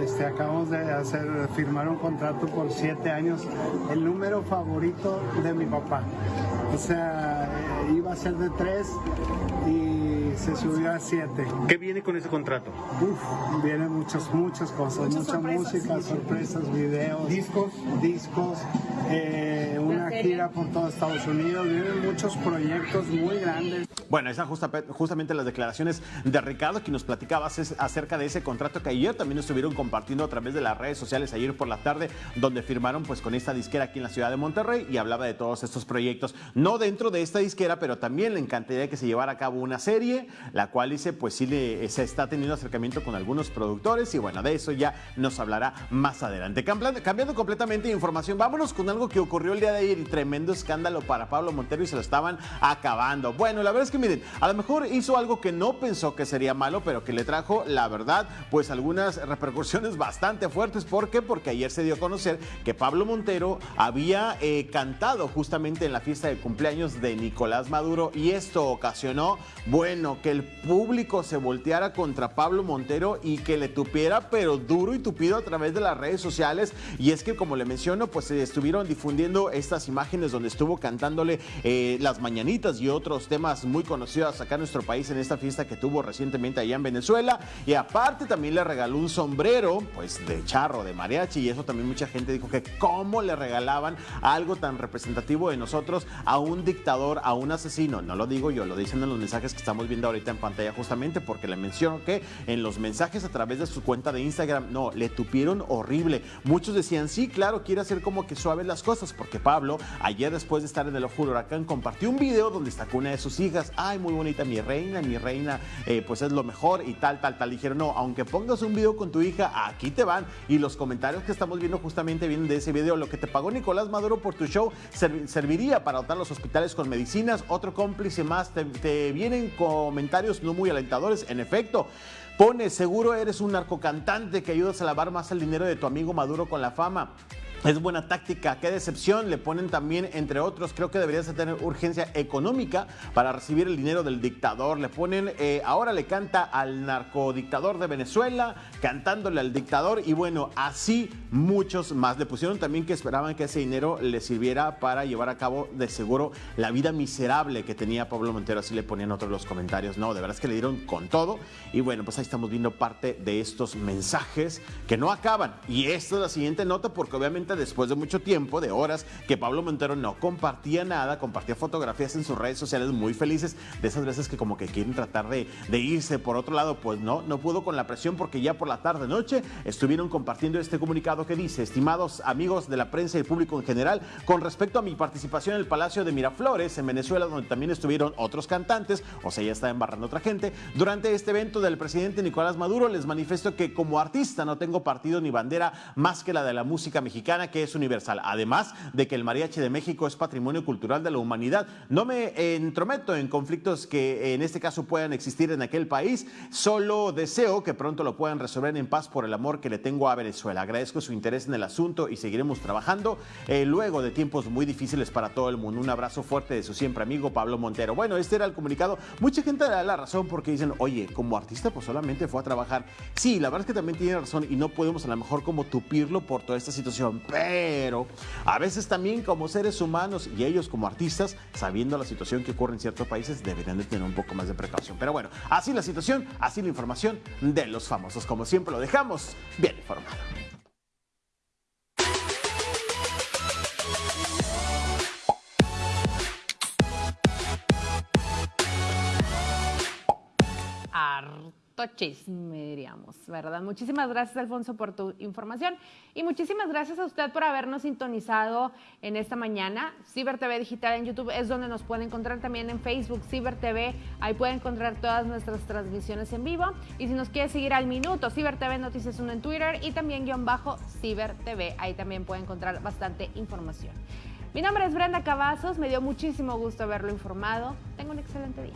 Este, acabamos de hacer, firmar un contrato por siete años, el número favorito de mi papá. O sea, eh, iba a ser de tres y se subió a siete. ¿Qué viene con ese contrato? Uf, vienen muchas, muchas cosas, mucha música, sorpresas, videos, discos, discos, eh, una gira por todo Estados Unidos, vienen muchos proyectos muy grandes. Bueno, esas justa- justamente las declaraciones de Ricardo que nos platicabas es acerca de ese contrato que ayer también estuvieron compartiendo a través de las redes sociales ayer por la tarde, donde firmaron pues con esta disquera aquí en la ciudad de Monterrey y hablaba de todos estos proyectos, no dentro de esta disquera, pero también le encantaría que se llevara a cabo una serie, la cual dice pues sí se está teniendo acercamiento con algunos productores y bueno, de eso ya nos hablará más adelante. Cambiando, completamente de información, vámonos con algo que ocurrió el día de ayer tremendo escándalo para Pablo Montero y se lo estaban acabando. Bueno, la verdad es que miren, a lo mejor hizo algo que no pensó que sería malo, pero que le trajo, la verdad, pues algunas repercusiones bastante fuertes. ¿Por qué? Porque ayer se dio a conocer que Pablo Montero había eh, cantado justamente en la fiesta de cumpleaños de Nicolás Maduro y esto ocasionó, bueno, que el público se volteara contra Pablo Montero y que le tupiera, pero duro y tupido a través de las redes sociales. Y es que, como le menciono, pues se estuvieron difundiendo estas imágenes donde estuvo cantándole eh, las mañanitas y otros temas muy conocidos acá en nuestro país en esta fiesta que tuvo recientemente allá en Venezuela. Y aparte también le regaló un sombrero, pues de charro, de mariachi. Y eso también mucha gente dijo que cómo le regalaban algo tan representativo de nosotros a un dictador, a un asesino. No lo digo yo, lo dicen en los mensajes que estamos viendo ahorita en pantalla justamente porque le menciono que en los mensajes a través de su cuenta de Instagram, no, le tupieron horrible. Muchos decían, sí, claro, quiere hacer como que suaves las cosas porque Pablo, ayer después de estar en el ojo del huracán, compartió un video donde con una de sus hijas. Ay, muy bonita mi reina, mi reina, eh, pues es lo mejor y tal, tal, tal. Dijeron, no, aunque pongas un video con tu hija, aquí te van. Y los comentarios que estamos viendo justamente vienen de ese video. Lo que te pagó Nicolás Maduro por tu show serviría para dotar los hospitales con medicinas. Otro cómplice más, te, te vienen comentarios no muy alentadores. En efecto, pone, seguro eres un narcocantante que ayudas a lavar más el dinero de tu amigo Maduro con la fama. Es buena táctica, qué decepción. Le ponen también, entre otros, creo que deberías tener urgencia económica para recibir el dinero del dictador. Le ponen, eh, ahora le canta al narcodictador de Venezuela, cantándole al dictador y bueno, así muchos más. Le pusieron también que esperaban que ese dinero le sirviera para llevar a cabo de seguro la vida miserable que tenía Pablo Montero. Así le ponían otros los comentarios. No, de verdad es que le dieron con todo. Y bueno, pues ahí estamos viendo parte de estos mensajes que no acaban. Y esta es la siguiente nota porque obviamente después de mucho tiempo, de horas, que Pablo Montero no compartía nada, compartía fotografías en sus redes sociales muy felices, de esas veces que como que quieren tratar de, irse por otro lado, pues no, no pudo con la presión porque ya por la tarde noche estuvieron compartiendo este comunicado que dice, estimados amigos de la prensa y el público en general, con respecto a mi participación en el Palacio de Miraflores en Venezuela, donde también estuvieron otros cantantes, o sea, ya está embarrando otra gente, durante este evento del presidente Nicolás Maduro les manifiesto que como artista no tengo partido ni bandera más que la de la música mexicana que es universal. Además de que el mariachi de México es patrimonio cultural de la humanidad. No me entrometo en conflictos que en este caso puedan existir en aquel país. Solo deseo que pronto lo puedan resolver en paz por el amor que le tengo a Venezuela. Agradezco su interés en el asunto y seguiremos trabajando eh, luego de tiempos muy difíciles para todo el mundo. Un abrazo fuerte de su siempre amigo Pablo Montero. Bueno, este era el comunicado. Mucha gente da la razón porque dicen, oye, como artista pues solamente fue a trabajar. Sí, la verdad es que también tiene razón y no podemos a lo mejor como tupirlo por toda esta situación pero a veces también como seres humanos y ellos como artistas, sabiendo la situación que ocurre en ciertos países, deberían de tener un poco más de precaución. Pero bueno, así la situación, así la información de los famosos. Como siempre lo dejamos bien informado. Chisme, diríamos, ¿verdad? Muchísimas gracias, Alfonso, por tu información y muchísimas gracias a usted por habernos sintonizado en esta mañana. Ciber TV Digital en YouTube es donde nos puede encontrar también en Facebook, Ciber TV, ahí puede encontrar todas nuestras transmisiones en vivo y si nos quiere seguir al minuto, Ciber TV Noticias 1 en Twitter y también guion bajo Ciber TV, ahí también puede encontrar bastante información. Mi nombre es Brenda Cavazos, me dio muchísimo gusto haberlo informado. Tengo un excelente día.